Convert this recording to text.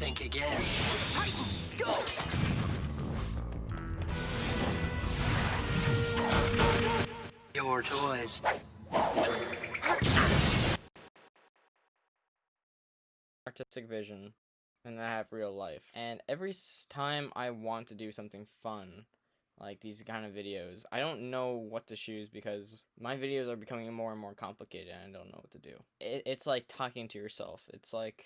think again. Titans, go! Your toys. artistic vision and I have real life. And every time I want to do something fun, like these kind of videos, I don't know what to choose because my videos are becoming more and more complicated and I don't know what to do. It, it's like talking to yourself. It's like